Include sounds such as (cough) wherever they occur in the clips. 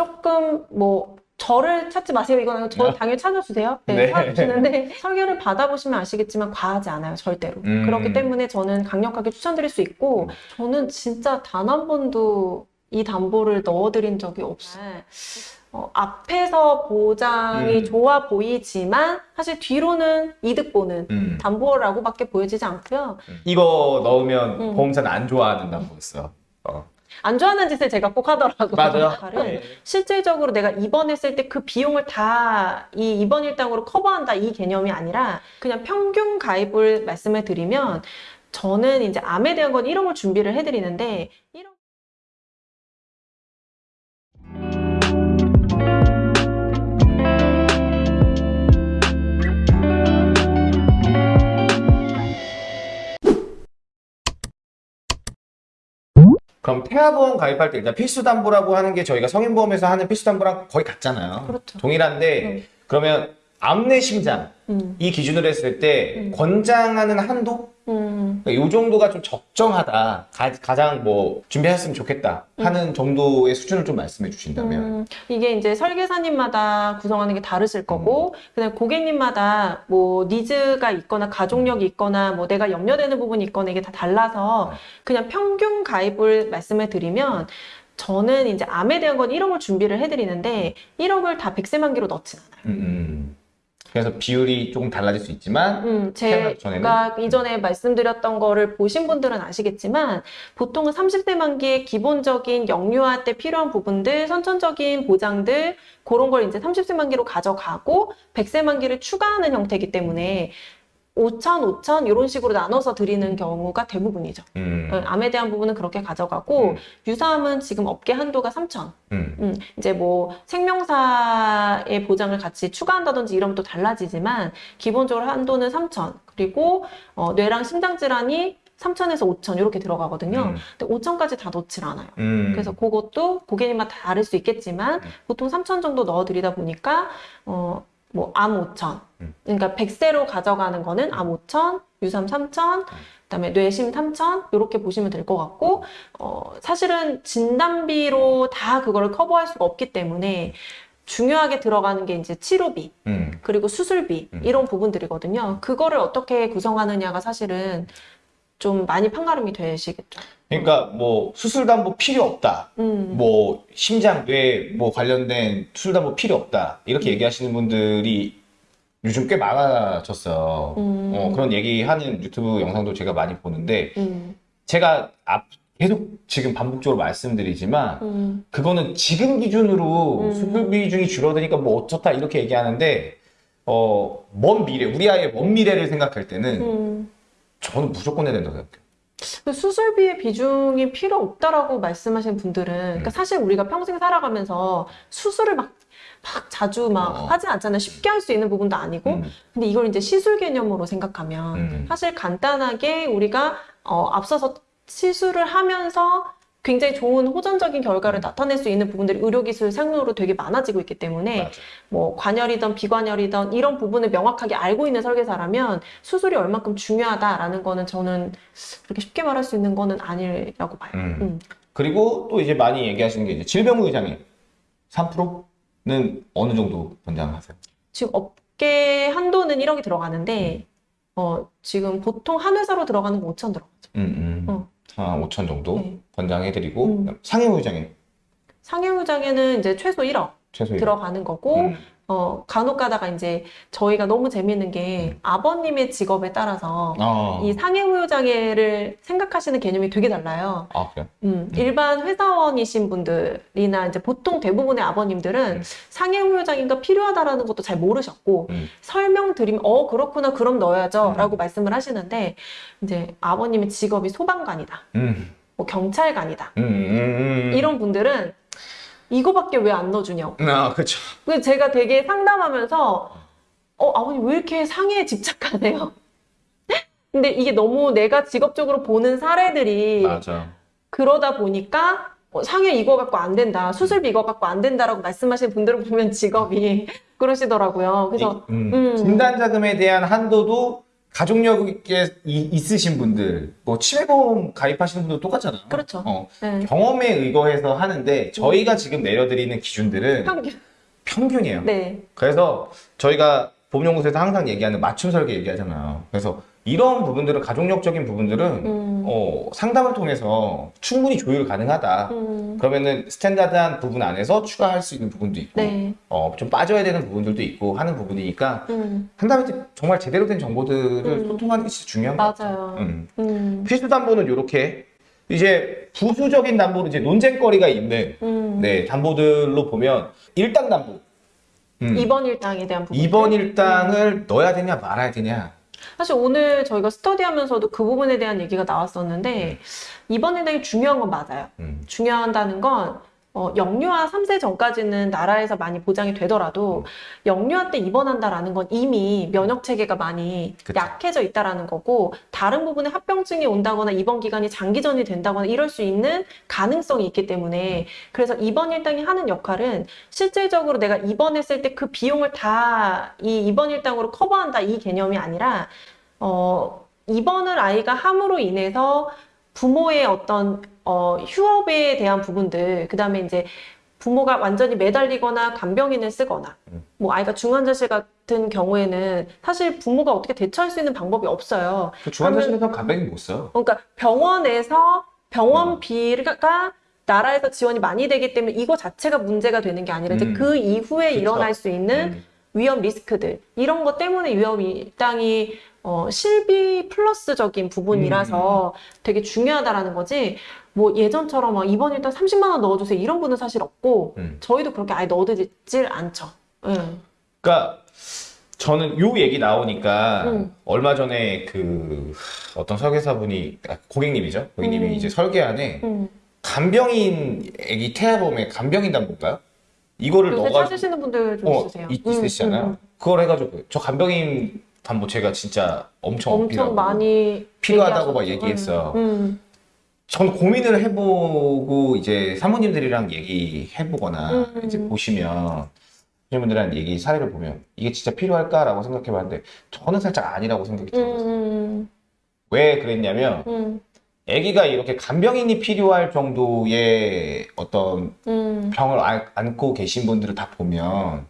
조금 뭐 저를 찾지 마세요. 이거는 저 당연히 찾아주세요. 네, 네. 찾아주시는데 설계를 받아보시면 아시겠지만 과하지 않아요. 절대로. 음. 그렇기 때문에 저는 강력하게 추천드릴 수 있고 저는 진짜 단 한 번도 이 담보를 넣어드린 적이 없어요. 어, 앞에서 보장이 음. 좋아 보이지만 사실 뒤로는 이득 보는 음. 담보라고밖에 보여지지 않고요. 이거 넣으면 음. 보험사는 안 좋아하는다고 했어. 어. 안 좋아하는 짓을 제가 꼭 하더라고요. 맞아요. 다른 (laughs) 네. 실질적으로 내가 입원했을 때 그 비용을 다 이 입원 일당으로 커버한다 이 개념이 아니라 그냥 평균 가입을 말씀을 드리면 저는 이제 암에 대한 건 1억을 준비를 해드리는데 1억 그럼 태아보험 가입할 때 일단 필수담보라고 하는 게 저희가 성인보험에서 하는 필수담보랑 거의 같잖아요. 그렇죠. 동일한데 음. 그러면 암내 심장 음, 이 기준으로 했을 때 음. 권장하는 한도? 음, 이 정도가 좀 적정하다. 가, 장뭐 준비하셨으면 좋겠다 하는 정도의 수준을 좀 말씀해 주신다면. 음, 이게 이제 설계사님마다 구성하는 게 다르실 거고, 그다음에 고객님마다 뭐 니즈가 있거나 가족력이 있거나 뭐 내가 염려되는 부분이 있거나 이게 다 달라서 음. 그냥 평균 가입을 말씀을 드리면 저는 이제 암에 대한 건 1억을 준비를 해드리는데 1억을 다 100세 만기로 넣진 않아요. 그래서 비율이 조금 달라질 수 있지만 음, 제가 이전에 말씀드렸던 거를 보신 분들은 아시겠지만 보통은 30대 만기에 기본적인 영유아 때 필요한 부분들, 선천적인 보장들 그런 걸 이제 30세 만기로 가져가고 100세 만기를 추가하는 형태이기 때문에 5천, 5천 이런 식으로 나눠서 드리는 경우가 대부분이죠. 음, 어, 암에 대한 부분은 그렇게 가져가고 음. 유사암은 지금 업계 한도가 3천. 음. 음, 이제 뭐 생명사의 보장을 같이 추가한다든지 이러면 또 달라지지만 기본적으로 한도는 3천 그리고 어, 뇌랑 심장 질환이 3천에서 5천 이렇게 들어가거든요. 음. 근데 5천까지 다 넣질 않아요. 음. 그래서 그것도 고객님마다 다를 수 있겠지만 음. 보통 3천 정도 넣어드리다 보니까 어, 뭐암 5천 음. 그러니까 100세로 가져가는 거는 암 5천, 유삼 3천 그다음에 뇌심 3천 이렇게 보시면 될 것 같고 어, 사실은 진단비로 다 그거를 커버할 수가 없기 때문에 중요하게 들어가는 게 이제 치료비 음. 그리고 수술비 음. 이런 부분들이거든요. 그거를 어떻게 구성하느냐가 사실은 좀 많이 판가름이 되시겠죠. 그러니까 뭐 수술담보 필요 없다. 음. 뭐 심장 뇌 뭐 관련된 수술담보 필요 없다. 이렇게 얘기하시는 분들이 요즘 꽤 많아졌어요. 음. 어, 그런 얘기하는 유튜브 영상도 제가 많이 보는데 음. 제가 앞 계속 지금 반복적으로 말씀드리지만 음. 그거는 지금 기준으로 음. 수술 비중이 줄어드니까 뭐 어쩌다 이렇게 얘기하는데 어, 먼 미래, 우리 아이의 먼 미래를 생각할 때는 음. 저는 무조건 해야 된다고 생각해요. 그 수술비의 비중이 필요 없다라고 말씀하시는 분들은, 음. 그러니까 사실 우리가 평생 살아가면서 수술을 막, 막 자주 막 어. 하지 않잖아요. 쉽게 할 수 있는 부분도 아니고. 음, 근데 이걸 이제 시술 개념으로 생각하면, 음. 사실 간단하게 우리가, 어, 앞서서 시술을 하면서 굉장히 좋은 호전적인 결과를 나타낼 수 있는 부분들이 의료기술 상으로 되게 많아지고 있기 때문에, 맞아. 뭐 관열이든 비관열이든 이런 부분을 명확하게 알고 있는 설계사라면 수술이 얼만큼 중요하다라는 거는 저는 그렇게 쉽게 말할 수 있는 거는 아니라고 봐요. 음. 음. 그리고 또 이제 많이 얘기하시는 게 이제 질병 의장애 3%는 어느 정도 권장하세요? 지금 업계 한도는 1억이 들어가는데 어, 지금 보통 한 회사로 들어가는 건 5천 들어가죠. 음, 음. 어. 한 5천 정도 네. 권장해드리고 음. 상해의장애 상해의장에는 이제 최소 1억 최소 들어가는 거고 음. 어, 간혹 가다가 이제 저희가 너무 재밌는 게 아버님의 직업에 따라서 아, 이 상해후유장애를 생각하시는 개념이 되게 달라요. 아 그래요? 음, 일반 회사원이신 분들이나 이제 보통 대부분의 아버님들은 음. 상해후유장애가 필요하다라는 것도 잘 모르셨고 음. 설명드리면 어 그렇구나 그럼 넣어야죠 음. 라고 말씀을 하시는데 이제 아버님의 직업이 소방관이다 음. 뭐 경찰관이다 음, 음, 음. 이런 분들은 이거밖에 왜 안 넣어주냐고 아 그렇죠. 그래서 제가 되게 상담하면서 어 아버님 왜 이렇게 상해에 집착하세요 (laughs) 근데 이게 너무 내가 직업적으로 보는 사례들이 맞아. 그러다 보니까 어, 상해 이거 갖고 안 된다, 수술비 이거 갖고 안 된다라고 말씀하시는 분들을 보면 직업이 (laughs) 그러시더라고요. 그래서 이- 음. 음. 진단 자금에 대한 한도도 가족력에 이- 있으신 분들, 뭐 치매보험 가입하시는 분도 똑같잖아요. 그렇죠. 어, 네. 경험에 의거해서 하는데 저희가 지금 내려드리는 기준들은 평균. 평균이에요. 네. 그래서 저희가 보험연구소에서 항상 얘기하는 맞춤 설계 얘기하잖아요. 그래서 이런 부분들은 가족력적인 부분들은 음. 어, 상담을 통해서 충분히 조율 가능하다. 음. 그러면은 스탠다드한 부분 안에서 추가할 수 있는 부분도 있고 네. 어, 좀 빠져야 되는 부분들도 있고 하는 부분이니까 음. 상담할 때 정말 제대로 된 정보들을 음. 소통하는 게 진짜 중요한 것 같아요. 맞아요. 음. 음. 필수 담보는 이렇게 이제 부수적인 담보로 이제 논쟁거리가 있는 음. 네, 담보들로 보면 일당 담보. 음. 2번 일당에 대한 부분. 2번 일당을 넣어야 되냐 말아야 되냐. 사실 오늘 저희가 스터디 하면서도 그 부분에 대한 얘기가 나왔었는데, 2번 일당이 중요한 건 맞아요. 음. 중요하다는 건, 어, 영유아 3세 전까지는 나라에서 많이 보장이 되더라도, 영유아 때 입원한다라는 건 이미 면역 체계가 많이 그쵸. 약해져 있다라는 거고, 다른 부분에 합병증이 온다거나 입원 기간이 장기전이 된다거나 이럴 수 있는 가능성이 있기 때문에, 그래서 입원 일당이 하는 역할은 실질적으로 내가 입원했을 때 그 비용을 다 이 입원 일당으로 커버한다 이 개념이 아니라, 어, 입원을 아이가 함으로 인해서 부모의 어떤 어, 휴업에 대한 부분들, 그 다음에 이제 부모가 완전히 매달리거나 간병인을 쓰거나, 음. 뭐 아이가 중환자실 같은 경우에는 사실 부모가 어떻게 대처할 수 있는 방법이 없어요. 그 중환자실에서 간병인 못 써. 그러니까 병원에서 병원비가 나라에서 지원이 많이 되기 때문에 이거 자체가 문제가 되는 게 아니라 이제 음. 그 이후에 그쵸. 일어날 수 있는 음. 위험 리스크들 이런 것 때문에 위험 일당이 어, 실비 플러스적인 부분이라서 되게 중요하다라는 거지. 뭐 예전처럼 막 이번 일당 30만 원 넣어주세요 이런 분은 사실 없고 음. 저희도 그렇게 아예 넣어드리질 않죠. 응. 그러니까 저는 요 얘기 나오니까 음. 얼마 전에 그 어떤 설계사분이 아, 고객님이죠. 고객님이 음. 이제 설계안에 응. 간병인 애기 태아보험에 간병인 담보인가요? 이거를 넣어가지고 찾으시는 분들 좀 어, 있으세요. 있, 음, 있으시잖아요. 음, 그걸 해가지고 저 간병인 담보 제가 진짜 엄청 엄청 많이 필요하다고 막. 얘기했어요. 음, 전 고민을 해보고 이제 사모님들이랑 얘기해보거나 음. 이제 보시면 분들한 얘기 사례를 보면 이게 진짜 필요할까라고 생각해봤는데 저는 살짝 아니라고 생각이 음, 들어요. 음, 왜 그랬냐면 음, 아기가 이렇게 간병인이 필요할 정도의 어떤 음, 병을 안- 안고 계신 분들을 다 보면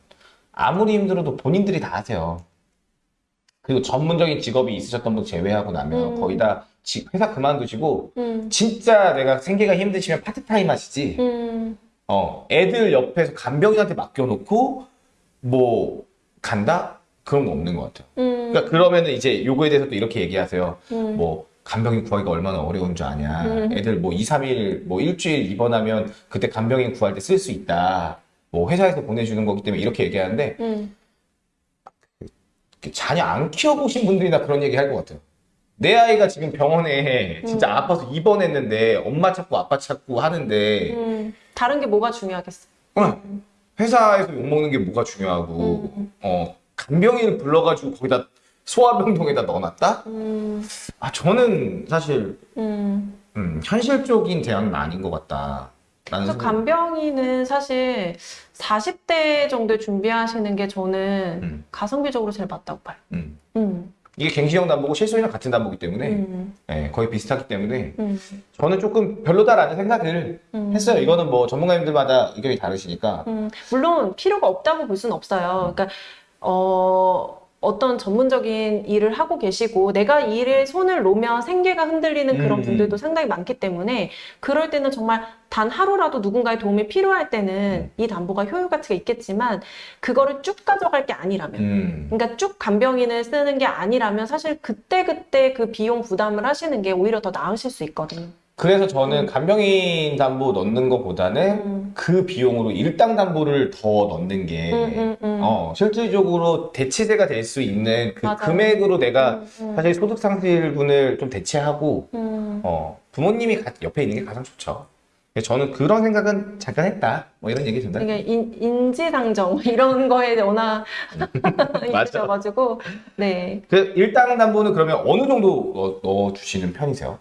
아무리 힘들어도 본인들이 다 하세요. 그리고 전문적인 직업이 있으셨던 분 제외하고 나면 음. 거의 다 지- 회사 그만두시고 음, 진짜 내가 생계가 힘드시면 파트타임 하시지. 음, 어, 애들 옆에서 간병인한테 맡겨놓고 뭐 간다? 그런 거 없는 것 같아요. 음, 그러니까 그러면은 이제 요거에 대해서 또 이렇게 얘기하세요. 음, 뭐 간병인 구하기가 얼마나 어려운 줄 아냐. 음. 애들 뭐 2, 3일, 뭐 일주일 입원하면 그때 간병인 구할 때 쓸 수 있다. 뭐 회사에서 보내주는 거기 때문에 이렇게 얘기하는데 음, 자녀 안 키워보신 분들이나 그런 얘기 할 것 같아요. 내 아이가 지금 병원에 진짜 음. 아파서 입원했는데 엄마 찾고 아빠 찾고 하는데 음. 다른 게 뭐가 중요하겠어? 어, 회사에서 욕먹는 게 뭐가 중요하고 음, 어, 간병인을 불러가지고 거기다 소아병동에다 넣어놨다? 음, 아 저는 사실 음. 음, 현실적인 대안은 아닌 것 같다. 그래서. 간병인은 사실 40대 정도에 준비하시는 게 저는 음. 가성비적으로 제일 맞다고 봐요. 음. 음, 이게 갱신형 담보고 실손이랑 같은 담보기 때문에 음, 예, 거의 비슷하기 때문에 음, 저는 조금 별로다라는 생각을 음. 했어요. 이거는 뭐 전문가님들마다 의견이 다르시니까. 음, 물론 필요가 없다고 볼 수는 없어요. 그러니까 어, 어떤 전문적인 일을 하고 계시고 내가 이 일에 손을 놓으면 생계가 흔들리는 그런 음. 분들도 상당히 많기 때문에 그럴 때는 정말 단 하루라도 누군가의 도움이 필요할 때는 이 담보가 효율 가치가 있겠지만 그거를 쭉 가져갈 게 아니라면 음. 그러니까 쭉 간병인을 쓰는 게 아니라면 사실 그때그때 그 비용 부담을 하시는 게 오히려 더 나으실 수 있거든요. 그래서 저는 간병인 담보 넣는 것보다는 음. 그 비용으로 일당 담보를 더 넣는 게 음, 음, 음. 어, 실질적으로 대치세가 될 수 있는 그 맞아요. 금액으로 내가 음, 음. 사실 소득 상실분을 좀 대체하고 음. 어, 부모님이 가- 옆에 있는 게 가장 좋죠. 저는 그런 생각은 잠깐 했다. 뭐 이런 얘기 전달. 이게 인, 인지상정 이런 거에 워낙 (laughs) 맞아. 있으셔가지고 네 그 일당 담보는 그러면 어느 정도 넣어 주시는 편이세요?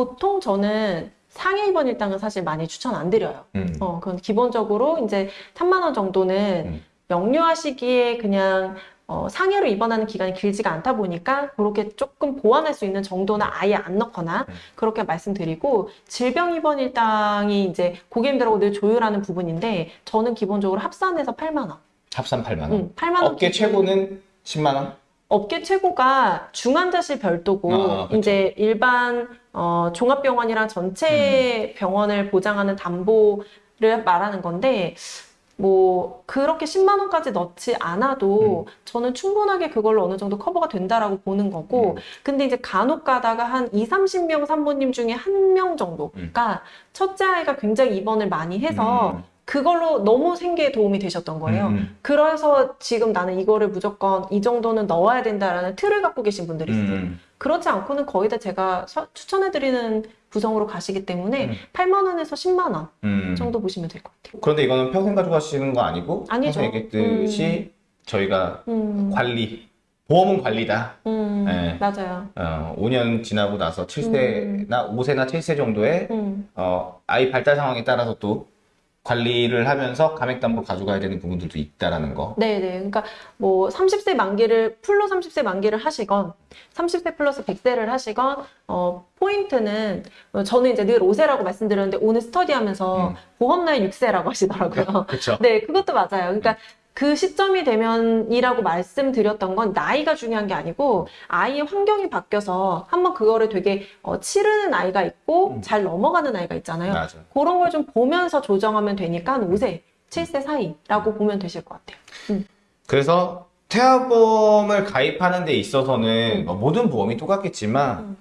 보통 저는 상해 입원 일당은 사실 많이 추천 안 드려요. 음. 어 그건 기본적으로 이제 3만 원 정도는 음. 영유아 시기에 그냥 어, 상해로 입원하는 기간이 길지가 않다 보니까 그렇게 조금 보완할 수 있는 정도는 아예 안 넣거나 음. 그렇게 말씀드리고 질병 입원 일당이 이제 고객님들하고 늘 조율하는 부분인데 저는 기본적으로 합산해서 8만 원. 합산 8만 원. 음, 8만 원. 업계 기준. 최고는 10만 원? 업계 최고가 중환자실 별도고 아, 그쵸. 이제 일반 어, 종합병원이랑 전체 음. 병원을 보장하는 담보를 말하는 건데 뭐 그렇게 10만 원까지 넣지 않아도 저는 충분하게 그걸로 어느 정도 커버가 된다라고 보는 거고 음. 근데 이제 간혹 가다가 한 2, 30명 산모님 중에 한 명 정도가 첫째 아이가 굉장히 입원을 많이 해서 음. 그걸로 너무 생계에 도움이 되셨던 거예요. 음. 그래서 지금 나는 이거를 무조건 이 정도는 넣어야 된다라는 틀을 갖고 계신 분들이 있어요. 음. 그렇지 않고는 거의 다 제가 서- 추천해드리는 구성으로 가시기 때문에 음. 8만 원에서 10만 원 음. 정도 보시면 될 것 같아요. 그런데 이거는 평생 가져가시는 거 아니고 아니죠. 얘기했듯이 저희가 음, 관리, 보험은 관리다. 음, 네. 맞아요. 어, 5년 지나고 나서 7세나 5세나 7세 정도에 음, 어, 아이 발달 상황에 따라서 또 관리를 하면서 감액담보 가져가야 되는 부분들도 있다라는 거. 네 네. 그러니까 뭐 30세 만기를 풀로 30세 만기를 하시건 30세 플러스 100세를 하시건 어, 포인트는 어, 저는 이제 늘 5세라고 말씀드렸는데 오늘 스터디하면서 음. 보험 나이 6세라고 하시더라고요. (laughs) 그렇죠. 네, 그것도 맞아요. 그러니까 그 시점이 되면이라고 말씀드렸던 건 나이가 중요한 게 아니고 아이의 환경이 바뀌어서 한번 그거를 되게 어, 치르는 아이가 있고 음. 잘 넘어가는 아이가 있잖아요. 맞아. 그런 걸 좀 보면서 조정하면 되니까 한 5세, 7세 사이라고 보면 되실 것 같아요. 그래서 태아보험을 가입하는 데 있어서는 음. 뭐 모든 보험이 똑같겠지만 음.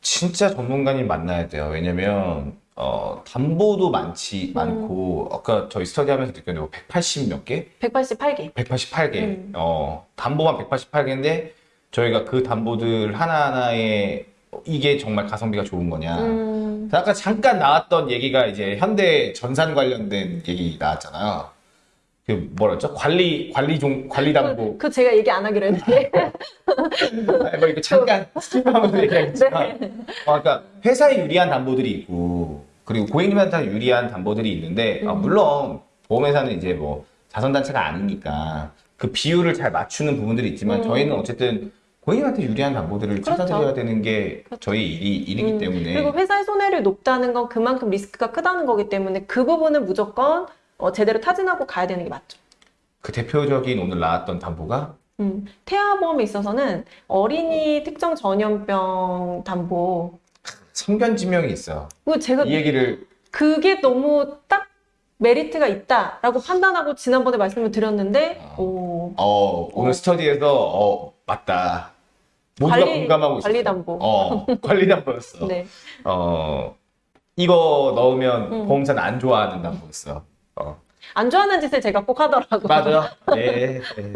진짜 전문가님 만나야 돼요. 왜냐면 어, 담보도 많지 음. 많고 아까 저희 스터디 하면서 느꼈는데 뭐180 몇 개? 188개. 188개. 음. 어, 담보만 188개인데 저희가 그 담보들 하나하나에 이게 정말 가성비가 좋은 거냐. 음, 아까 잠깐 나왔던 얘기가 이제 현대 전산 관련된 얘기 나왔잖아요. 그 뭐랬죠? 관리 관리 종 관리 담보. 그, 그 제가 얘기 안 하기로 했는데. (laughs) 아니, 뭐 이거 잠깐 skip하면서 얘기하겠지만, (laughs) 네. 어, 그러니까 회사에 유리한 담보들이 있고 그리고 고객님한테 유리한 담보들이 있는데 아, 음. 물론 보험회사는 이제 뭐 자선단체가 아니니까 그 비율을 잘 맞추는 부분들이 있지만 음. 저희는 어쨌든 고객님한테 유리한 담보들을 그렇죠. 찾아드려야 되는 게 그렇죠. 저희 일이 일이기 음, 때문에 그리고 회사의 손해를 높다는 건 그만큼 리스크가 크다는 거기 때문에 그 부분은 무조건 어, 제대로 타진하고 가야 되는 게 맞죠. 그 대표적인 오늘 나왔던 담보가 음, 태아보험에 있어서는 어린이 특정 전염병 담보. 성견지명이 있어요. 그거 제가 이 얘기를 그게 너무 딱 메리트가 있다라고 판단하고 지난번에 말씀을 드렸는데, 아. 오, 어, 오늘 어. 스터디에서 어, 맞다. 모두가 관리- 공감하고 있어. 관리 담보. 어, (laughs) 관리 담보였어. 네. 어, 이거 넣으면 음. 보험사는 안 좋아하는 담보였어. 어, 안 좋아하는 짓을 제가 꼭 하더라고요. 맞아요. (laughs) 네, 네.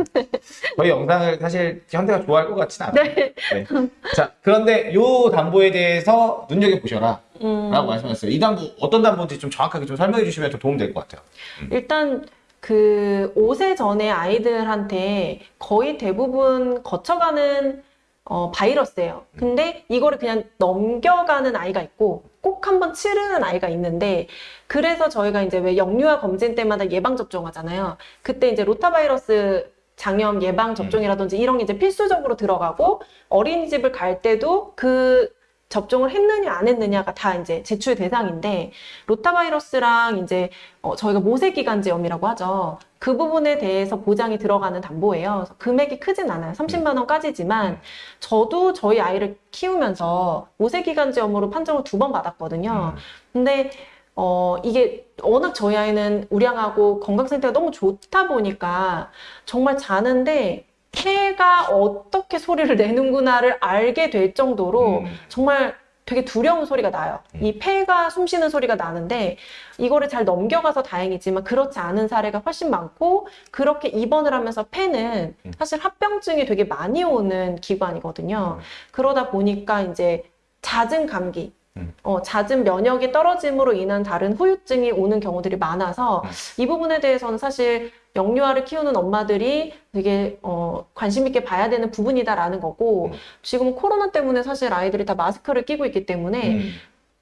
저희 영상을 사실 현대가 좋아할 것 같진 않아요. 네. 네. 자, 그런데 요 담보에 대해서 눈여겨보셔라. 음, 라고 말씀하셨어요. 이 담보, 어떤 담보인지 좀 정확하게 좀 설명해 주시면 좀 도움 될 것 같아요. 일단 그 5세 전에 아이들한테 거의 대부분 거쳐가는 어, 바이러스예요. 근데 이거를 그냥 넘겨가는 아이가 있고 꼭 한번 치르는 아이가 있는데 그래서 저희가 이제 왜 영유아 검진 때마다 예방 접종하잖아요. 그때 이제 로타바이러스 장염 예방 접종이라든지 이런 게 이제 필수적으로 들어가고 어린이집을 갈 때도 그 접종을 했느냐 안 했느냐가 다 이제 제출 대상인데 로타바이러스랑 이제 어, 저희가 모세기관지염이라고 하죠. 그 부분에 대해서 보장이 들어가는 담보예요. 금액이 크진 않아요. 30만 원까지지만 저도 저희 아이를 키우면서 모세기관지염으로 판정을 두 번 받았거든요. 음. 근데 어 이게 워낙 저희 아이는 우량하고 건강 상태가 너무 좋다 보니까 정말 자는데 폐가 어떻게 소리를 내는구나를 알게 될 정도로 음. 정말 되게 두려운 소리가 나요. 음. 이 폐가 숨 쉬는 소리가 나는데 이거를 잘 넘겨가서 다행이지만 그렇지 않은 사례가 훨씬 많고 그렇게 입원을 하면서 폐는 음. 사실 합병증이 되게 많이 오는 기관이거든요. 음. 그러다 보니까 이제 잦은 감기, 음. 어, 잦은 면역이 떨어짐으로 인한 다른 후유증이 오는 경우들이 많아서 음. 이 부분에 대해서는 사실 영유아를 키우는 엄마들이 되게 어, 관심 있게 봐야 되는 부분이다라는 거고 음. 지금 코로나 때문에 사실 아이들이 다 마스크를 끼고 있기 때문에 음.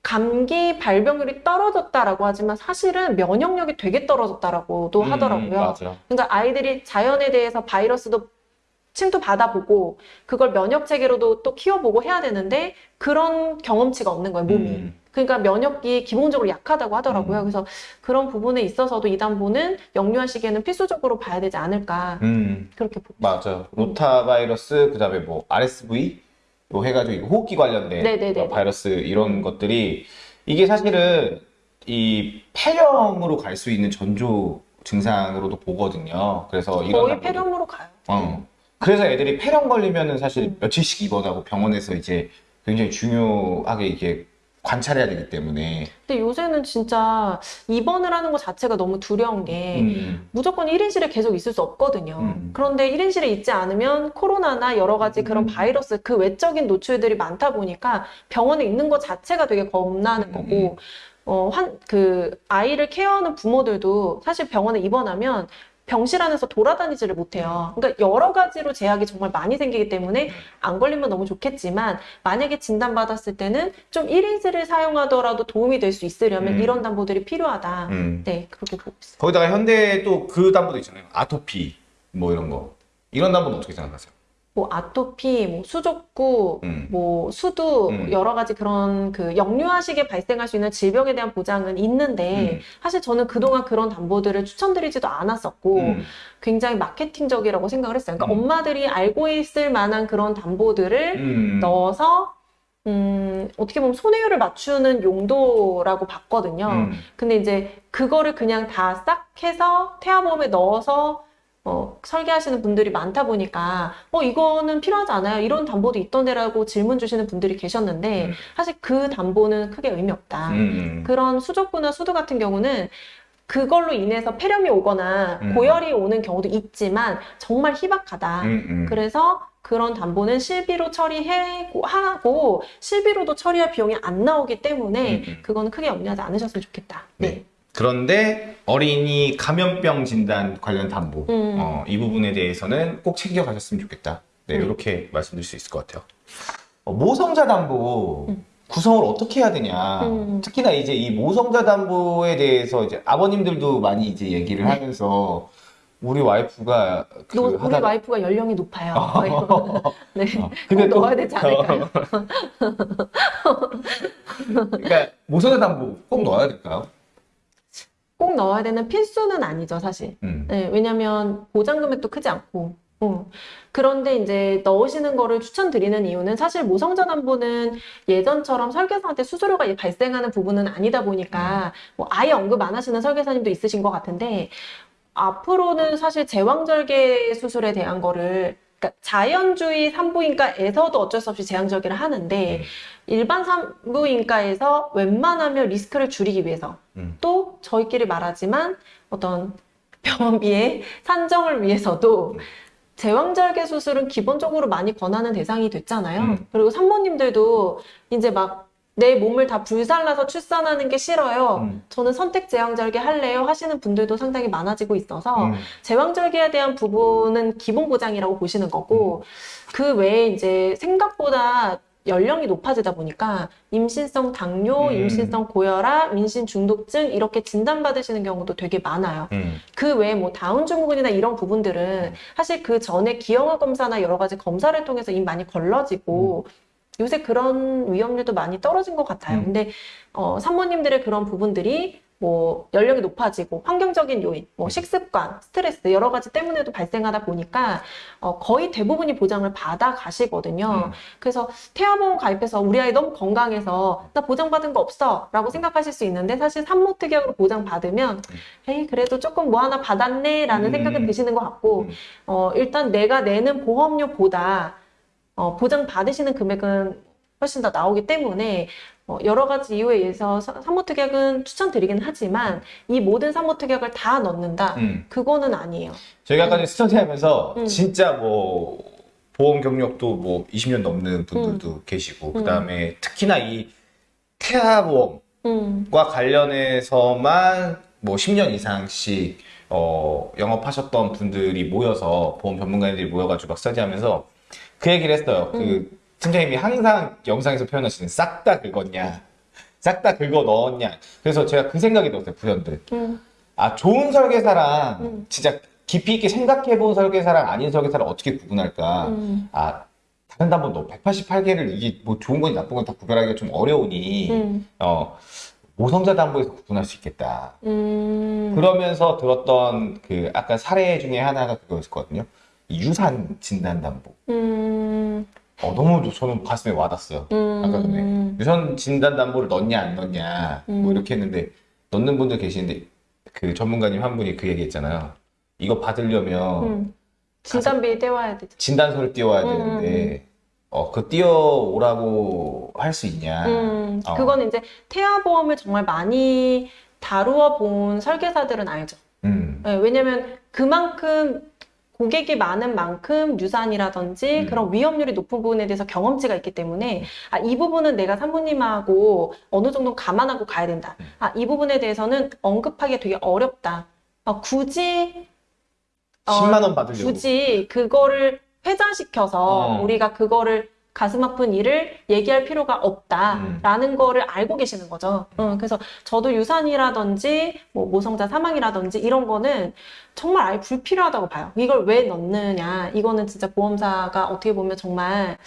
감기 발병률이 떨어졌다라고 하지만 사실은 면역력이 되게 떨어졌다라고도 음, 하더라고요. 맞아. 그러니까 아이들이 자연에 대해서 바이러스도 침도 받아보고 그걸 면역 체계로도 또 키워보고 해야 되는데 그런 경험치가 없는 거예요 몸이. 음. 그러니까 면역이 기본적으로 약하다고 하더라고요. 음. 그래서 그런 부분에 있어서도 이 담보는 영유아 시기에는 필수적으로 봐야 되지 않을까 음. 그렇게 보고. 맞아. 로타 바이러스, 그 다음에 뭐, RSV? 뭐 해가지고, 호흡기 관련된 네네네. 뭐 바이러스, 이런 것들이, 이게 사실은 이 폐렴으로 갈 수 있는 전조 증상으로도 보거든요. 그래서 이런 거의 폐렴으로 가요. 어. 그래서 애들이 폐렴 걸리면은 사실 음. 며칠씩 입원하고 병원에서 이제 굉장히 중요하게 이게 관찰해야 되기 때문에. 근데 요새는 진짜 입원을 하는 것 자체가 너무 두려운 게 음. 무조건 1인실에 계속 있을 수 없거든요. 음. 그런데 1인실에 있지 않으면 코로나나 여러 가지 그런 음. 바이러스 그 외적인 노출들이 많다 보니까 병원에 있는 것 자체가 되게 겁나는 음. 거고 어, 한, 그, 아이를 케어하는 부모들도 사실 병원에 입원하면 병실 안에서 돌아다니지를 못해요. 그러니까 여러 가지로 제약이 정말 많이 생기기 때문에 안 걸리면 너무 좋겠지만 만약에 진단받았을 때는 좀 1인실을 사용하더라도 도움이 될 수 있으려면 음. 이런 담보들이 필요하다. 음. 네, 그렇게 보고 있어요. 거기다가 현대 또그 담보도 있잖아요. 아토피, 뭐 이런 거. 이런 담보는 어떻게 생각하세요? 뭐 아토피, 뭐 수족구, 음. 뭐 수두 음. 여러 가지 그런 그 영유아식에 발생할 수 있는 질병에 대한 보장은 있는데 음. 사실 저는 그동안 그런 담보들을 추천드리지도 않았었고 음. 굉장히 마케팅적이라고 생각을 했어요. 그러니까 음. 엄마들이 알고 있을 만한 그런 담보들을 음. 넣어서 음, 어떻게 보면 손해율을 맞추는 용도라고 봤거든요. 음. 근데 이제 그거를 그냥 다 싹 해서 태아보험에 넣어서 어, 설계하시는 분들이 많다 보니까 어 이거는 필요하지 않아요. 이런 담보도 있던데라고 질문 주시는 분들이 계셨는데 음. 사실 그 담보는 크게 의미 없다. 음. 그런 수족구나 수두 같은 경우는 그걸로 인해서 폐렴이 오거나 음. 고열이 오는 경우도 있지만 정말 희박하다. 음, 음. 그래서 그런 담보는 실비로 처리하고 하고 실비로도 처리할 비용이 안 나오기 때문에 음, 음. 그거는 크게 염려하지 않으셨으면 좋겠다. 네. 그런데 어린이 감염병 진단 관련 담보, 음. 어, 이 부분에 대해서는 꼭 챙겨 가셨으면 좋겠다. 네, 음. 이렇게 말씀드릴 수 있을 것 같아요. 어, 모성자 담보 음. 구성을 어떻게 해야 되냐. 음. 특히나 이제 이 모성자 담보에 대해서 이제 아버님들도 많이 이제 얘기를 네. 하면서 우리 와이프가 그 너, 우리 하다가 와이프가 연령이 높아요. 네. 어, (laughs) 근데 꼭또 넣어야 되지 않을까요? (laughs) 그러니까 모성자 담보 꼭 음. 넣어야 될까요? 꼭 넣어야 되는 필수는 아니죠, 사실. 음. 네, 왜냐면 보장 금액도 크지 않고. 어. 그런데 이제 넣으시는 거를 추천드리는 이유는 사실 모성자 담보는 예전처럼 설계사한테 수수료가 발생하는 부분은 아니다 보니까 뭐 아예 언급 안 하시는 설계사님도 있으신 것 같은데 앞으로는 사실 제왕절개 수술에 대한 거를 그러니까 자연주의 산부인과에서도 어쩔 수 없이 제왕절개를 하는데 음. 일반 산부인과에서 웬만하면 리스크를 줄이기 위해서 음. 또 저희끼리 말하지만 어떤 병원비의 (laughs) 산정을 위해서도 음. 제왕절개 수술은 기본적으로 많이 권하는 대상이 됐잖아요. 음. 그리고 산모님들도 이제 막 내 몸을 다 불살라서 출산하는 게 싫어요. 음. 저는 선택 제왕절개 할래요 하시는 분들도 상당히 많아지고 있어서 음. 제왕절개에 대한 부분은 기본 보장이라고 보시는 거고 그 외에 이제 생각보다 연령이 높아지다 보니까 임신성 당뇨, 음. 임신성 고혈압, 임신 중독증 이렇게 진단받으시는 경우도 되게 많아요. 음. 그 외에 뭐 다운 증후군이나 이런 부분들은 사실 그 전에 기형아 검사나 여러 가지 검사를 통해서 이미 많이 걸러지고 요새 그런 위험률도 많이 떨어진 것 같아요. 음. 근데 어, 산모님들의 그런 부분들이 뭐 연령이 높아지고 환경적인 요인, 뭐 식습관, 스트레스 여러 가지 때문에도 발생하다 보니까 어, 거의 대부분이 보장을 받아 가시거든요. 음. 그래서 태아보험 가입해서 우리 아이 너무 건강해서 나 보장받은 거 없어라고 생각하실 수 있는데 사실 산모 특약으로 보장받으면 에이 그래도 조금 뭐 하나 받았네라는 음. 생각은 드시는 것 같고 음. 어, 일단 내가 내는 보험료보다 어, 보장 받으시는 금액은 훨씬 더 나오기 때문에 어, 여러 가지 이유에 의해서 사- 산모특약은 추천드리긴 하지만 이 모든 산모특약을 다 넣는다? 음. 그거는 아니에요. 저희가 아까 전에 스터디하면서 음. 진짜 뭐 보험 경력도 뭐 20년 넘는 분들도 계시고 음. 그다음에 특히나 이 태아보험과 음, 관련해서만 뭐 10년 이상씩 어, 영업하셨던 분들이 모여서 보험 전문가들이 모여가지고 막 스터디하면서 그 얘기를 했어요. 음. 그 팀장님이 항상 영상에서 표현하시는 싹 다 긁었냐, 싹 다 긁어 넣었냐. 그래서 제가 그 생각이 들었어요. 부연들. 음, 아 좋은 설계사랑 음. 진짜 깊이 있게 생각해 본 설계사랑 아닌 설계사를 어떻게 구분할까? 음. 아, 다른 너 188개를 이게 뭐 좋은 건지 나쁜 건지 다 구별하기가 좀 어려우니, 음. 어, 모성자 담보에서 구분할 수 있겠다. 음. 그러면서 들었던 그 아까 사례 중에 하나가 그거였거든요. 이 유산 진단 담보. 음. 어, 너무 저는 가슴에 와닿았어요. 음. 아까 전에. 유선 진단 담보를 넣냐 안 넣냐 뭐 음. 이렇게 했는데 넣는 분들 계시는데 그 전문가님 한 분이 그 얘기 했잖아요. 이거 받으려면 음. 진단비 떼와야 되죠. 진단서를 띄워야 음, 되는데 어, 그 띄워오라고 할 수 있냐. 음, 어. 그건 이제 태아보험을 정말 많이 다루어 본 설계사들은 알죠. 음. 네, 왜냐면 그만큼 고객이 많은 만큼 유산이라든지 음. 그런 위험률이 높은 부분에 대해서 경험치가 있기 때문에 아, 이 부분은 내가 산부님하고 어느 정도 감안하고 가야 된다. 음. 아, 이 부분에 대해서는 언급하기 되게 어렵다. 어, 굳이 어, 10만 원 받으려고. 굳이 그거를 회자시켜서 어. 우리가 그거를 가슴 아픈 일을 얘기할 필요가 없다라는 거를 알고 계시는 거죠. 어, 그래서 저도 유산이라든지 뭐 모성자 사망이라든지 이런 거는 정말 아예 불필요하다고 봐요. 이걸 왜 넣느냐? 이거는 진짜 보험사가 어떻게 보면 정말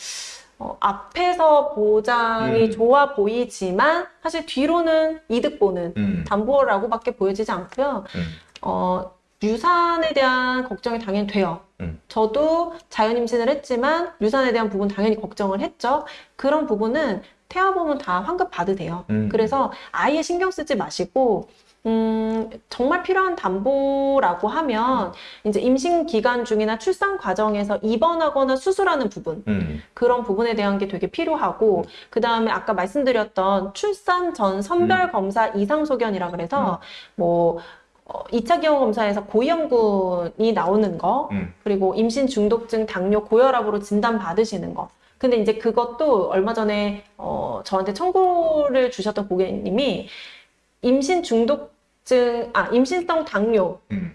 어, 앞에서 보장이 음. 좋아 보이지만 사실 뒤로는 이득 보는 음. 담보라고밖에 보여지지 않고요. 음. 어, 유산에 대한 걱정이 당연히 돼요. 음. 저도 자연 임신을 했지만 유산에 대한 부분 당연히 걱정을 했죠. 그런 부분은 태아보험은 다 환급 받으세요. 음. 그래서 아예 신경 쓰지 마시고 음, 정말 필요한 담보라고 하면 이제 임신 기간 중이나 출산 과정에서 입원하거나 수술하는 부분 음. 그런 부분에 대한 게 되게 필요하고 그 다음에 아까 말씀드렸던 출산 전 선별 검사 이상 소견이라 그래서 뭐 어, 2차 기형 검사에서 고위험군이 나오는 거 음. 그리고 임신 중독증 당뇨 고혈압으로 진단 받으시는 거 근데 이제 그것도 얼마 전에 어, 저한테 청구를 주셨던 고객님이 임신 중독증 아 임신성 당뇨로 음.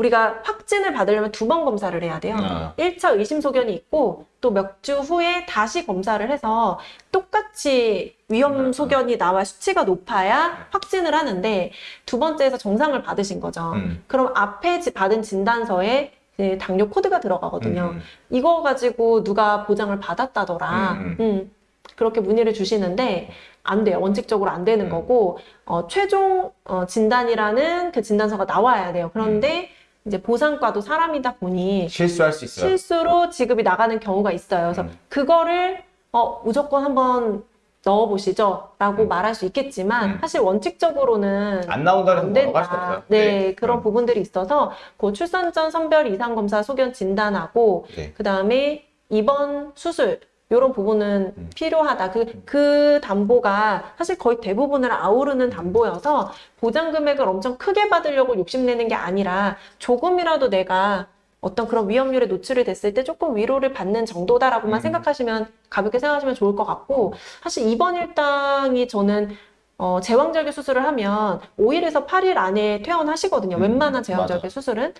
우리가 확진을 받으려면 두 번 검사를 해야 돼요. 아. 1차 의심 소견이 있고 또 몇 주 후에 다시 검사를 해서 똑같이 위험 아. 소견이 나와 수치가 높아야 확진을 하는데 두 번째에서 정상을 받으신 거죠. 음. 그럼 앞에 지- 받은 진단서에 그 당뇨 코드가 들어가거든요. 음. 이거 가지고 누가 보장을 받았다더라. 음, 음, 그렇게 문의를 주시는데 안 돼요. 원칙적으로 안 되는 음. 거고 어, 최종 어, 진단이라는 그 진단서가 나와야 돼요. 그런데 이제 보상과도 사람이다 보니 실수할 수 있어요. 실수로 지급이 나가는 경우가 있어요. 그래서 음. 그거를 어, 무조건 한번 넣어보시죠. 라고 음. 말할 수 있겠지만 음. 사실 원칙적으로는 안 나온다는 안 뭐라고 할 수. 없어요. 네, 그런 음. 부분들이 있어서 그 출산 전 선별 이상 검사 소견 진단하고 네. 그 다음에 입원 수술 이런 부분은 음. 필요하다. 그, 그 담보가 사실 거의 대부분을 아우르는 담보여서 보장 금액을 엄청 크게 받으려고 욕심내는 게 아니라 조금이라도 내가 어떤 그런 위험률에 노출이 됐을 때 조금 위로를 받는 정도다라고만 음. 생각하시면 가볍게 생각하시면 좋을 것 같고 사실 입원 일당이 저는 어, 제왕절개 수술을 하면 5일에서 8일 안에 퇴원하시거든요. 음, 웬만한 제왕절개 맞아. 수술은.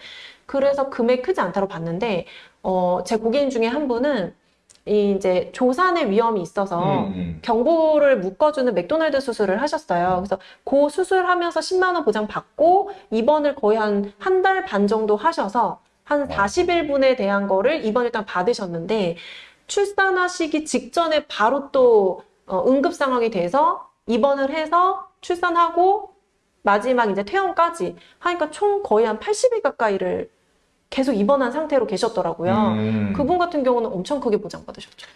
그래서 금액 크지 않다고 봤는데, 어, 제 고객님 중에 한 분은 이 이제 조산의 위험이 있어서 음, 음. 경부를 묶어주는 맥도날드 수술을 하셨어요. 그래서 그 수술하면서 10만 원 보장 받고 입원을 거의 한 한 달 반 정도 하셔서 한 와. 40일분에 대한 거를 입원 일단 받으셨는데 출산하시기 직전에 바로 또 어, 응급 상황이 돼서 입원을 해서 출산하고 마지막 이제 퇴원까지 하니까 총 거의 한 80일 가까이를 계속 입원한 상태로 계셨더라고요. 음. 그분 같은 경우는 엄청 크게 보장받으셨죠.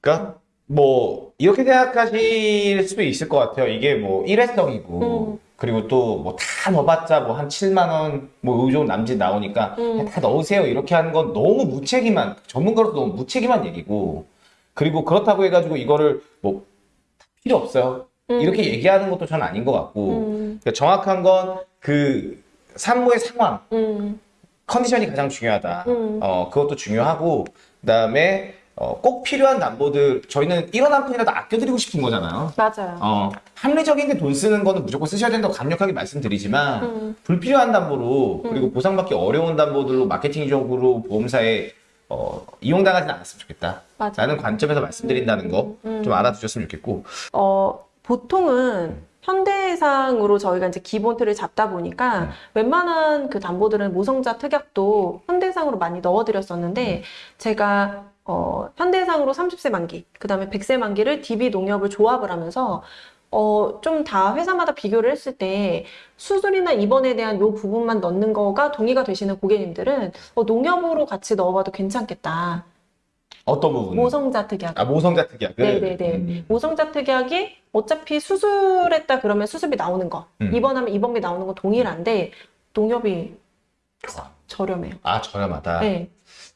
그러니까 뭐 이렇게 생각하실 수도 있을 것 같아요. 이게 뭐 일회성이고 음. 그리고 또 뭐 다 넣어봤자 뭐 한 7만 원 뭐 의존 남짓 나오니까 음. 다 넣으세요 이렇게 하는 건 너무 무책임한 전문가로서 너무 무책임한 얘기고 그리고 그렇다고 해가지고 이거를 뭐 필요 없어요 음. 이렇게 얘기하는 것도 저는 아닌 것 같고 음, 그러니까 정확한 건 그 산모의 상황 음, 컨디션이 가장 중요하다. 음. 어, 그것도 중요하고, 그 다음에, 어, 꼭 필요한 담보들, 저희는 1원 한 푼이라도 아껴드리고 싶은 거잖아요. 맞아요. 어, 합리적인 게돈 쓰는 거는 무조건 쓰셔야 된다고 강력하게 말씀드리지만, 음. 불필요한 담보로, 그리고 보상받기 어려운 담보들로 마케팅적으로 보험사에, 어, 이용당하지는 않았으면 좋겠다. 맞아요. 라는 관점에서 말씀드린다는 거좀 음. 알아두셨으면 좋겠고, 어, 보통은 현대해상으로 저희가 이제 기본 틀을 잡다 보니까 음. 웬만한 그 담보들은 모성자 특약도 현대해상으로 많이 넣어드렸었는데 제가 어, 현대해상으로 30세 만기, 그 다음에 100세 만기를 DB 농협을 조합을 하면서 어, 좀 다 회사마다 비교를 했을 때 수술이나 입원에 대한 요 부분만 넣는 거가 동의가 되시는 고객님들은 어, 농협으로 같이 넣어봐도 괜찮겠다. 어떤 부분? 모성자 특약. 아 모성자 특약을. 네네네. 음. 모성자 특약이 어차피 수술했다 그러면 수술비 나오는 거, 음. 입원하면 입원비 나오는 거 동일한데 농협이 저렴해요. 아 저렴하다. 네.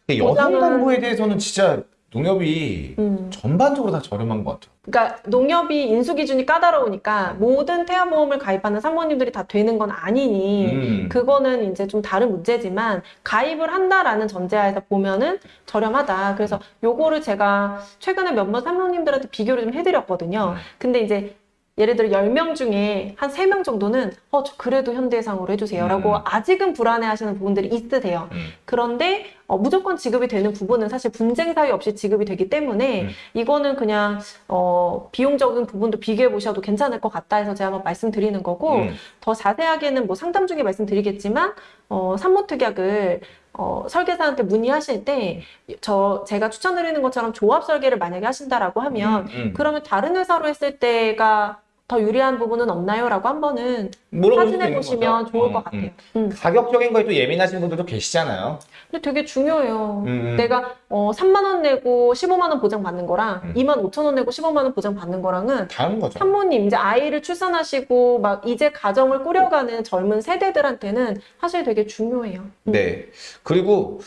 보장은- 여성담보에 대해서는 진짜 농협이 음. 전반적으로 다 저렴한 것 같아요. 그러니까 농협이 인수 기준이 까다로우니까 모든 태아보험을 가입하는 산모님들이 다 되는 건 아니니 음. 그거는 이제 좀 다른 문제지만 가입을 한다라는 전제하에서 보면은 저렴하다. 그래서 요거를 제가 최근에 몇몇 산모님들한테 비교를 좀 해드렸거든요. 음. 근데 이제 예를 들어 10명 중에 한 3명 정도는 어, 저 그래도 현대해상으로 해주세요. 라고 음. 아직은 불안해 하시는 부분들이 있으세요. 음. 그런데 어, 무조건 지급이 되는 부분은 사실 분쟁 사유 없이 지급이 되기 때문에 음. 이거는 그냥 어, 비용적인 부분도 비교해 보셔도 괜찮을 것 같다 해서 제가 한번 말씀드리는 거고 음. 더 자세하게는 뭐 상담 중에 말씀드리겠지만 어, 산모특약을 어, 설계사한테 문의하실 때 저 제가 추천드리는 것처럼 조합 설계를 만약에 하신다라고 하면 음, 음. 그러면 다른 회사로 했을 때가 더 유리한 부분은 없나요?라고 한번은 물어볼 수도 확인해 보시면. 좋을 음, 것 같아요. 음. 음. 가격적인 거에 또 예민하신 분들도 계시잖아요. 근데 되게 중요해요. 음. 내가 어, 3만 원 내고 15만 원 보장 받는 거랑 음. 2만 5천 원 내고 15만 원 보장 받는 거랑은 다른 거죠. 산모님 이제 아이를 출산하시고 막 이제 가정을 꾸려가는 젊은 세대들한테는 사실 되게 중요해요. 음. 네. 그리고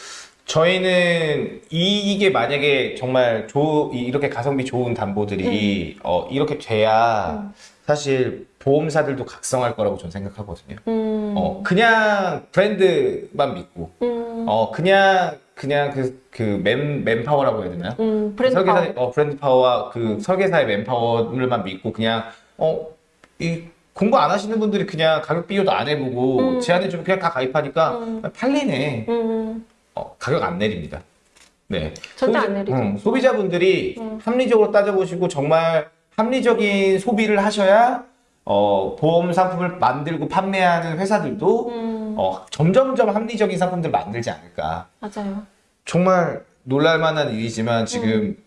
저희는 이, 이게 만약에 정말 조, 이- 이렇게 가성비 좋은 담보들이 어, 이렇게 돼야 음. 사실 보험사들도 각성할 거라고 저는 생각하거든요. 음. 어, 그냥 브랜드만 믿고, 음. 어, 그냥, 그냥 그, 그 맨, manpower라고 해야 되나요? 음, 브랜드 설계사, 파워. 어, 브랜드 파워와 그 설계사의 manpower를만 믿고 그냥, 어, 이 공부 안 하시는 분들이 그냥 가격 비교도 안 해보고 음. 제한해주면 그냥 다 가입하니까 음. 팔리네. 음. 어, 가격 안 내립니다. 네. 절대 안 소비자- 내리죠. 음, 소비자분들이 음. 합리적으로 따져보시고 정말 합리적인 소비를 하셔야 어, 보험 상품을 만들고 판매하는 회사들도 음. 어, 점점점 합리적인 상품들 만들지 않을까. 맞아요. 정말 놀랄만한 일이지만 지금 음.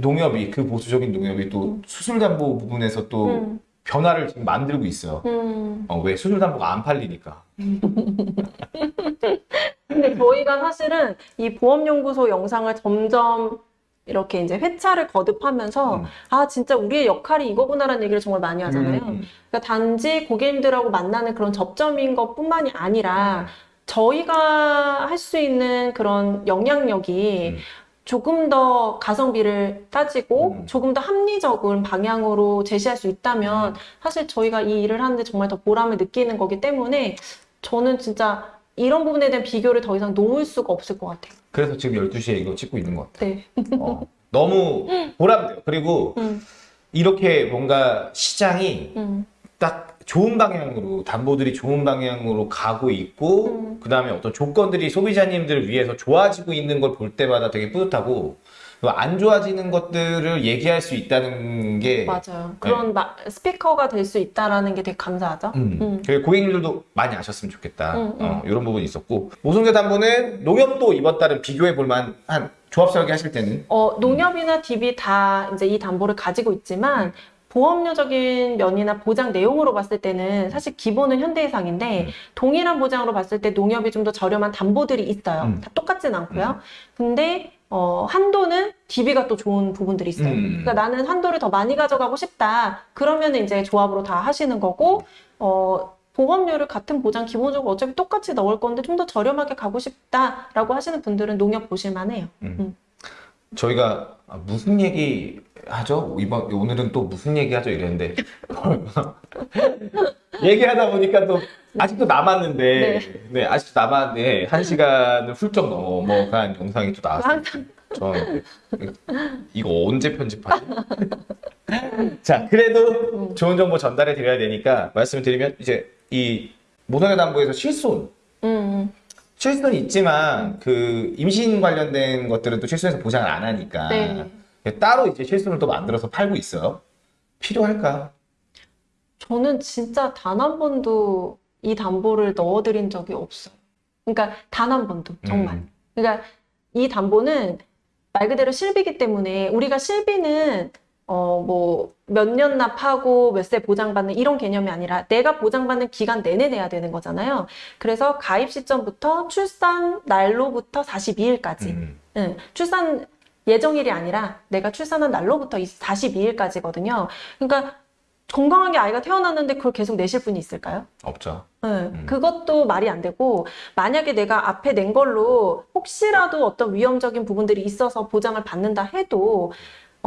농협이 그 보수적인 농협이 또 수술담보 부분에서 또 음. 변화를 지금 만들고 있어요. 음. 어, 왜 수술담보가 안 팔리니까. (laughs) 근데 저희가 사실은 이 보험연구소 영상을 점점 이렇게 이제 회차를 거듭하면서 음. 아 진짜 우리의 역할이 이거구나라는 얘기를 정말 많이 하잖아요. 음. 그러니까 단지 고객님들하고 만나는 그런 접점인 것뿐만이 음. 아니라 저희가 할 수 있는 그런 영향력이 음. 조금 더 가성비를 따지고 음. 조금 더 합리적인 방향으로 제시할 수 있다면 사실 저희가 이 일을 하는데 정말 더 보람을 느끼는 거기 때문에 저는 진짜 이런 부분에 대한 비교를 더 이상 놓을 수가 없을 것 같아요. 그래서 지금 12시에 이거 찍고 있는 것 같아요. 네. 어, 너무 보람돼요. 그리고 음, 이렇게 뭔가 시장이 음, 딱 좋은 방향으로 담보들이 좋은 방향으로 가고 있고 음. 그 다음에 어떤 조건들이 소비자님들을 위해서 좋아지고 있는 걸 볼 때마다 되게 뿌듯하고 안 좋아지는 것들을 얘기할 수 있다는 게 맞아요. 그런 마- 스피커가 될 수 있다라는 게 되게 감사하죠. 네. 음. 음. 그리고 고객님들도 많이 아셨으면 좋겠다. 음, 음. 어, 이런 부분이 있었고 모성재 담보는 농협도 이번 달은 비교해 볼 만한 조합 설계 하실 때는 어, 농협이나 DB 다 이제 이 담보를 가지고 있지만 보험료적인 면이나 보장 내용으로 봤을 때는 사실 기본은 현대해상인데 음. 동일한 보장으로 봤을 때 농협이 좀 더 저렴한 담보들이 있어요. 음. 다 똑같진 않고요. 근데 어, 한도는 DB가 또 좋은 부분들이 있어요. 음. 그러니까 나는 한도를 더 많이 가져가고 싶다. 그러면 이제 조합으로 다 하시는 거고 어, 보험료를 같은 보장 기본적으로 어차피 똑같이 넣을 건데 좀 더 저렴하게 가고 싶다라고 하시는 분들은 농협 보실 만 해요. 저희가 아, 무슨 얘기 하죠? 이번 오늘은 또 무슨 얘기 하죠? 이랬는데 (laughs) 얘기하다 보니까 또 아직도 남았는데 네, 아직도 남았는데 한 시간을 훌쩍 넘어간 영상이 또 나왔어요. 저 이거 언제 편집하지? 자, 그래도 좋은 정보 전달해 드려야 되니까 말씀을 드리면 이제 이 모성애 담보에서 실손 음, 실손이 있지만 그 임신 관련된 것들은 또 실손에서 보장을 안 하니까 네. 따로 이제 실손을 또 만들어서 팔고 있어요. 필요할까? 저는 진짜 단 한 번도 이 담보를 넣어드린 적이 없어요. 그러니까 단 한 번도 정말. 음. 그러니까 이 담보는 말 그대로 실비기 때문에 우리가 실비는 어 뭐 몇 년 납하고 몇 세 보장받는 이런 개념이 아니라 내가 보장받는 기간 내내 내야 되는 거잖아요. 그래서 가입 시점부터 출산 날로부터 42일까지 음. 응, 출산 예정일이 아니라 내가 출산한 날로부터 42일까지거든요. 그러니까 건강하게 아이가 태어났는데 그걸 계속 내실 분이 있을까요? 없죠. 네, 그것도 말이 안 되고 만약에 내가 앞에 낸 걸로 혹시라도 어떤 위험적인 부분들이 있어서 보장을 받는다 해도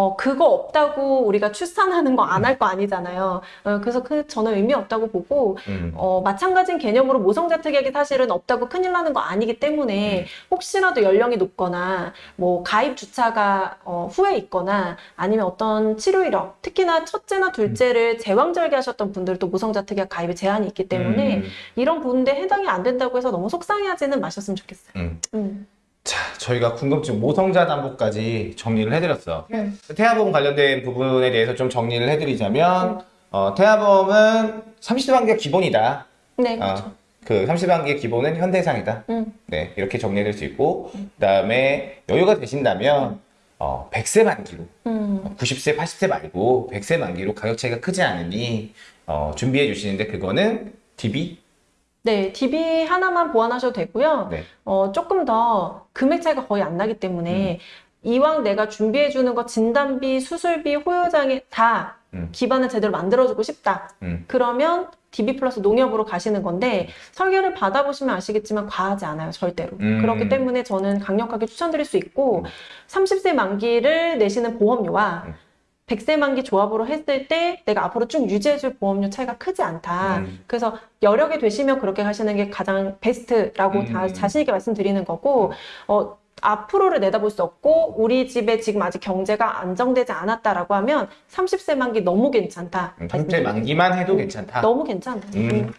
어 그거 없다고 우리가 출산하는 거 안할거 아니잖아요. 어, 그래서 그 저는 의미 없다고 보고 음. 어, 마찬가지인 개념으로 모성자 특약이 사실은 없다고 큰일 나는 거 아니기 때문에 혹시라도 연령이 높거나 뭐 가입 주차가 어, 후에 있거나 아니면 어떤 치료 이력 특히나 첫째나 둘째를 제왕절개 하셨던 분들도 모성자 특약 가입에 제한이 있기 때문에 음. 이런 부분에 해당이 안 된다고 해서 너무 속상해하지는 마셨으면 좋겠어요. 음. 음. 자, 저희가 궁금증 모성자 담보까지 정리를 해드렸어. 음. 태아보험 관련된 부분에 대해서 좀 정리를 해드리자면, 어, 태아보험은 30대 만기가 기본이다. 네, 어, 그렇죠. 그 30대 만기의 기본은 현대상이다. 음. 네, 이렇게 정리해드릴 수 있고, 그 다음에 여유가 되신다면, 어, 100세 만기로, 음. 90세, 80세 말고 100세 만기로 가격 차이가 크지 않으니, 어, 준비해 주시는데 그거는 DB? 네, DB 하나만 보완하셔도 되고요. 네. 어, 조금 더 금액 차이가 거의 안 나기 때문에 음. 이왕 내가 준비해 주는 거 진단비, 수술비, 호요장에 다 음. 기반을 제대로 만들어주고 싶다. 음. 그러면 DB 플러스 농협으로 가시는 건데 설계를 받아보시면 아시겠지만 과하지 않아요, 절대로. 음. 그렇기 때문에 저는 강력하게 추천드릴 수 있고 음. 30세 만기를 내시는 보험료와 음. 100세 만기 조합으로 했을 때 내가 앞으로 쭉 유지해줄 보험료 차이가 크지 않다. 음. 그래서 여력이 되시면 그렇게 하시는 게 가장 베스트라고 음. 다 자신 있게 말씀드리는 거고 어, 앞으로를 내다볼 수 없고 우리 집에 지금 아직 경제가 안정되지 않았다라고 하면 30세 만기 너무 괜찮다. 30대 말씀드립니다. 만기만 해도 괜찮다. 너무 괜찮아. 음.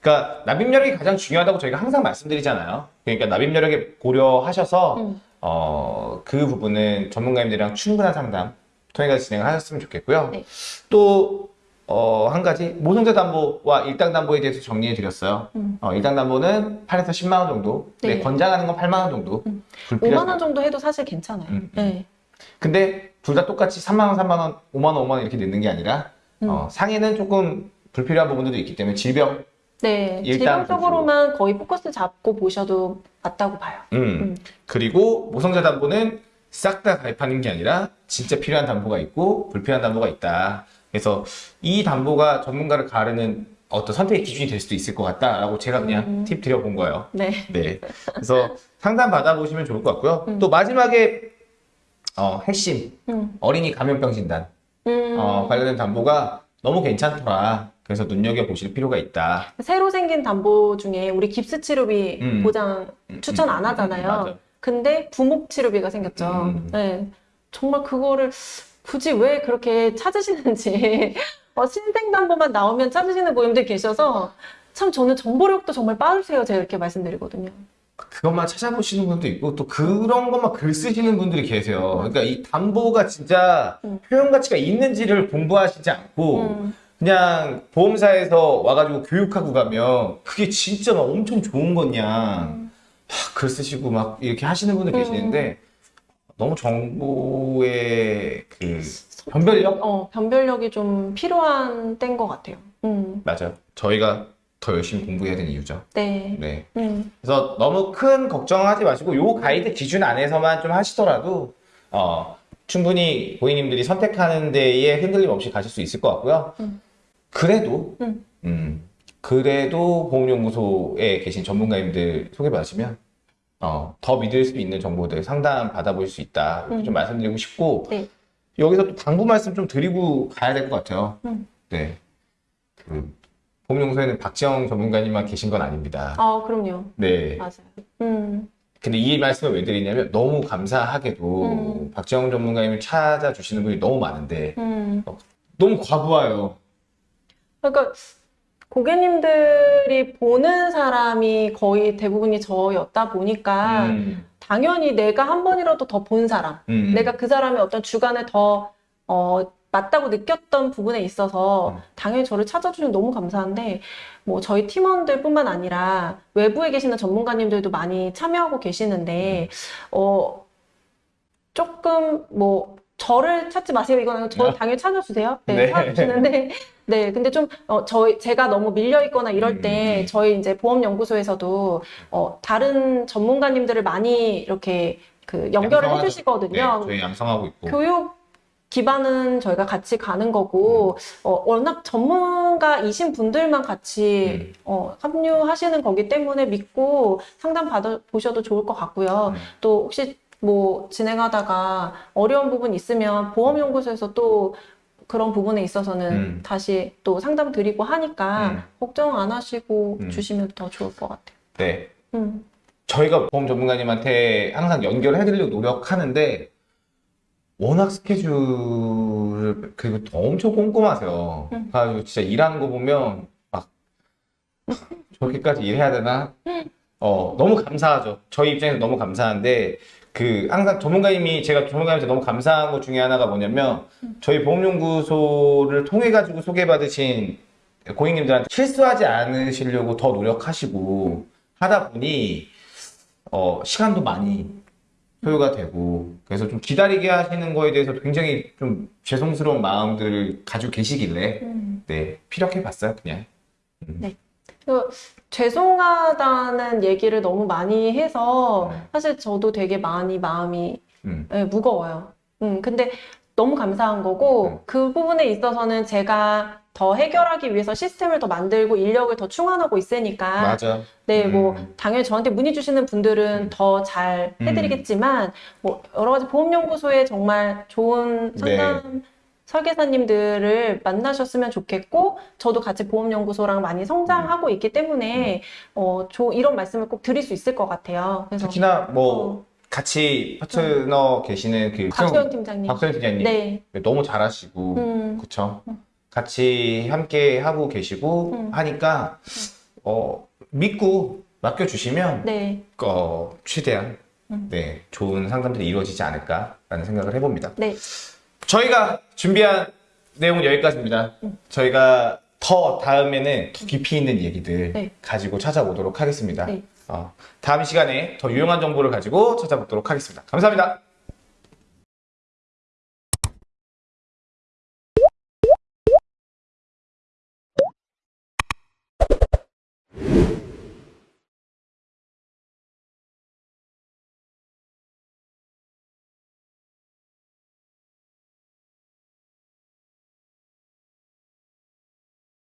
그러니까 납입 여력이 가장 중요하다고 저희가 항상 말씀드리잖아요. 그러니까 납입 여력에 고려하셔서 음. 어, 그 부분은 전문가님들이랑 충분한 상담 통해서 진행을 하셨으면 좋겠고요. 네. 또 어, 한 가지 모성자 담보와 일당 담보에 대해서 정리해 드렸어요. 음. 어, 일당 담보는 8에서 10만 원 정도. 네. 네. 권장하는 건 8만 원 정도. 음. 불필요하지 5만 원 정도 해도 사실 괜찮아요. 음, 음. 네. 근데 둘 다 똑같이 3만 원, 3만 원, 5만 원, 5만 원 이렇게 넣는 게 아니라 음. 어, 상해는 조금 불필요한 부분들도 있기 때문에 질병 네, 질병적으로만 거의 포커스 잡고 보셔도 맞다고 봐요. 음. 음. 그리고 모성자 담보는 싹 다 가입하는 게 아니라 진짜 필요한 담보가 있고 불필요한 담보가 있다. 그래서 이 담보가 전문가를 가르는 어떤 선택의 기준이 될 수도 있을 것 같다라고 제가 그냥 음. 팁 드려본 거예요. 네. 네. 그래서 상담 받아보시면 좋을 것 같고요. 음. 또 마지막에 어, 핵심 음. 어린이 감염병 진단 음. 어, 관련된 담보가 너무 괜찮더라. 그래서 눈여겨 보실 필요가 있다. 새로 생긴 담보 중에 우리 깁스 치료비 음. 보장 음, 추천 음, 안 음, 하잖아요. 근데 부목 치료비가 생겼죠. 음. 네. 정말 그거를 굳이 왜 그렇게 찾으시는지 (laughs) 어, 신생담보만 나오면 찾으시는 고객님들 계셔서 참 저는 정보력도 정말 빠르세요. 제가 이렇게 말씀드리거든요. 그것만 찾아보시는 분도 있고 또 그런 것만 글 쓰시는 분들이 계세요. 그러니까 이 담보가 진짜 음. 표현 가치가 있는지를 공부하시지 않고 음. 그냥 보험사에서 와가지고 교육하고 가면 그게 진짜 막 엄청 좋은 거냐 음. 막 글 쓰시고 막 이렇게 하시는 분들 음. 계시는데 너무 정보의 그 변별력 어, 변별력이 좀 필요한 때인 것 같아요. 음. 맞아요. 저희가 더 열심히 공부해야 되는 이유죠. 네. 네. 음. 그래서 너무 큰 걱정하지 마시고 요 가이드 기준 안에서만 좀 하시더라도 어, 충분히 고객님들이 선택하는 데에 흔들림 없이 가실 수 있을 것 같고요. 음. 그래도 음. 음, 그래도 보험연구소에 계신 전문가님들 소개받으시면 어, 더 믿을 수 있는 정보들 상담 받아보실 수 있다 이렇게 음. 좀 말씀드리고 싶고 네. 여기서 또 당부 말씀 좀 드리고 가야 될 것 같아요. 음. 네. 그 보험연구소에는 박지영 전문가님만 계신 건 아닙니다. 아, 그럼요. 네. 맞아요. 음. 근데 이 말씀을 왜 드리냐면 너무 감사하게도 음. 박지영 전문가님을 찾아주시는 분이 너무 많은데 음. 너무 과부하요. 그러니까 고객님들이 보는 사람이 거의 대부분이 저였다 보니까 음, 당연히 내가 한 번이라도 더 본 사람, 음, 내가 그 사람의 어떤 주관을 더 어, 맞다고 느꼈던 부분에 있어서 음. 당연히 저를 찾아주시면 너무 감사한데 뭐 저희 팀원들뿐만 아니라 외부에 계시는 전문가님들도 많이 참여하고 계시는데 어 조금 뭐 저를 찾지 마세요 아니고 저 당연히 찾아주세요 네, 네. 찾아주시는데 (laughs) 네 근데 좀 어, 저희 제가 너무 밀려 있거나 이럴 때 음. 저희 이제 보험연구소에서도 어, 다른 전문가님들을 많이 이렇게 그 연결을 양성하죠. 해주시거든요. 네, 저희 양성하고 있고. 교육 기반은 저희가 같이 가는 거고, 어, 워낙 전문가이신 분들만 같이 음. 어, 합류하시는 거기 때문에 믿고 상담 받아 보셔도 좋을 것 같고요. 음. 또 혹시 뭐 진행하다가 어려운 부분 있으면 보험연구소에서 또 그런 부분에 있어서는 음. 다시 또 상담 드리고 하니까 음. 걱정 안 하시고 음. 주시면 더 좋을 것 같아요. 네. 음. 저희가 보험 전문가님한테 항상 연결해 드리려고 노력하는데 워낙 스케줄 그리고 또 엄청 꼼꼼하세요. 음. 그래가지고 진짜 일하는 거 보면 막 저렇게까지 일해야 되나? 어 너무 감사하죠. 저희 입장에서 너무 감사한데 그 항상 전문가님이 제가 전문가님한테 너무 감사한 것 중에 하나가 뭐냐면 저희 보험연구소를 통해 가지고 소개받으신 고객님들한테 실수하지 않으시려고 더 노력하시고 하다 보니 어, 시간도 많이 소요가 되고 그래서 좀 기다리게 하시는 거에 대해서 굉장히 좀 죄송스러운 마음들을 가지고 계시길래 음. 네 피력해 봤어요 그냥. 그 죄송하다는 얘기를 너무 많이 해서 네. 사실 저도 되게 많이 마음이 음, 예, 무거워요. 음, 근데 너무 감사한 거고 음. 그 부분에 있어서는 제가 더 해결하기 위해서 시스템을 더 만들고 인력을 더 충원하고 있으니까 맞아 네, 뭐 음. 당연히 저한테 문의 주시는 분들은 음. 더잘 해드리겠지만 뭐 여러 가지 보험연구소에 정말 좋은 네. 상담 설계사님들을 만나셨으면 좋겠고 저도 같이 보험연구소랑 많이 성장하고 있기 때문에 어, 조, 이런 말씀을 꼭 드릴 수 있을 것 같아요. 그래서 특히나 뭐 어, 같이 파트너 계시는 그 박소영 팀장님. 박소영 팀장님 네. 너무 잘하시고 음, 그쵸 같이 함께 하고 계시고 음. 하니까 어, 믿고 맡겨주시면 네. 어, 최대한 음. 네, 좋은 상담들이 이루어지지 않을까라는 생각을 해봅니다. 네. 저희가 준비한 내용은 여기까지입니다. 음. 저희가 더 다음에는 더 깊이 있는 얘기들 네. 가지고 찾아오도록 하겠습니다. 네. 어, 다음 시간에 더 유용한 정보를 가지고 찾아보도록 하겠습니다. 감사합니다.